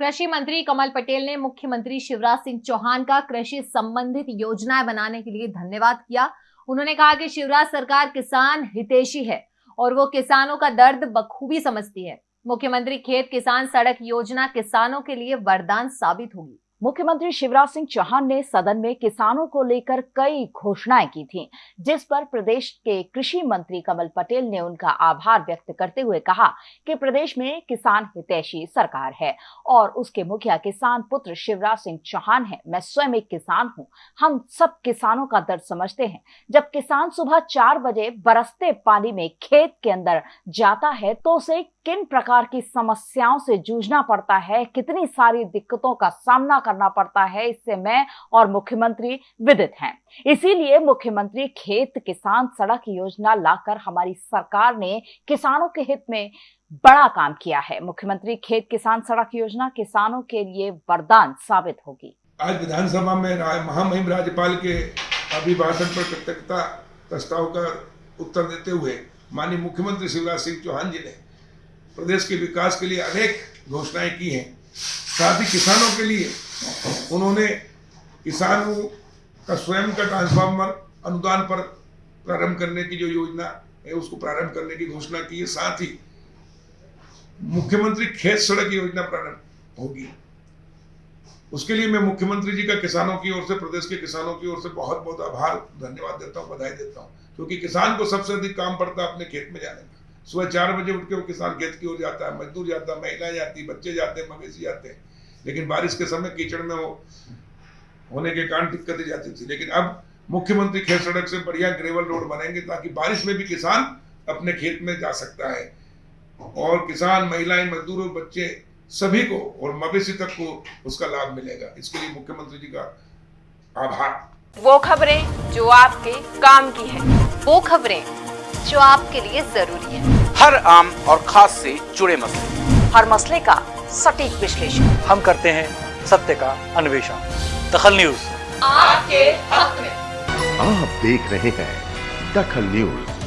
कृषि मंत्री कमल पटेल ने मुख्यमंत्री शिवराज सिंह चौहान का कृषि संबंधित योजनाएँ बनाने के लिए धन्यवाद किया। उन्होंने कहा कि शिवराज सरकार किसान हितेशी है और वो किसानों का दर्द बखूबी समझती है। मुख्यमंत्री खेत किसान सड़क योजना किसानों के लिए वरदान साबित होगी। मुख्यमंत्री शिवराज सिंह चौहान ने सदन में किसानों को लेकर कई घोषणाएँ की थीं, जिस पर प्रदेश के कृषि मंत्री कमल पटेल ने उनका आभार व्यक्त करते हुए कहा कि प्रदेश में किसान हितैषी सरकार है और उसके मुखिया किसान पुत्र शिवराज सिंह चौहान है। मैं स्वयं एक किसान हूँ। हम सब किसानों का दर्द समझते हैं। जब किसान सुबह चार बजे बरसते पानी में खेत के अंदर जाता है तो उसे किन प्रकार की समस्याओं से जूझना पड़ता है? कितनी सारी दिक्कतों का सामना करना पड़ता है। इससे मैं और मुख्यमंत्री विदित हैं। इसीलिए मुख्यमंत्री खेत किसान सड़क योजना लाकर हमारी सरकार ने किसानों के हित में बड़ा काम किया है। मुख्यमंत्री खेत किसान सड़क योजना किसानों के लिए वरदान साबित होगी। आज विधानसभा में महामहिम राज्यपाल के अभिभाषण पर कृतज्ञता प्रस्ताव का उत्तर देते हुए माननीय मुख्यमंत्री शिवराज सिंह चौहान जी ने प्रदेश के विकास के लिए अनेक घोषणाएँ की हैं। साथ ही किसानों के लिए उन्होंने किसानों का स्वयं का ट्रांसफार्मर अनुदान पर प्रारंभ करने की जो योजना है, उसको प्रारंभ करने की घोषणा की है। साथ ही मुख्यमंत्री खेत सड़क योजना प्रारंभ होगी। उसके लिए मैं मुख्यमंत्री जी का किसानों की ओर से, प्रदेश के किसानों की ओर से बहुत बहुत आभार, धन्यवाद देता हूँ, बधाई देता हूँ। क्योंकि किसान को सबसे अधिक काम पड़ता है अपने खेत में जाने का। सुबह चार बजे उठ के वो किसान खेत की ओर जाता है, मजदूर जाता है, महिलाएँ जाती बच्चे जाते हैं, मवेशी जाते हैं। लेकिन बारिश के समय कीचड़ में वो होने के कारण दिक्कतें जाती थी। लेकिन अब मुख्यमंत्री खेत सड़क से बढ़िया ग्रेवल रोड बनेंगे ताकि बारिश में भी किसान अपने खेत में जा सकता है। और किसान, महिलाएँ, मजदूर और बच्चे सभी को और मवेशी तक को उसका लाभ मिलेगा। इसके लिए मुख्यमंत्री जी का आभार। वो खबरें जो आपके काम की है, वो खबरें जो आपके लिए ज़रूरी है। हर आम और खास से जुड़े मसले। हर मसले का सटीक विश्लेषण। हम करते हैं सत्य का अन्वेषण। दखल न्यूज़। आपके हक में। आप देख रहे हैं दखल न्यूज़।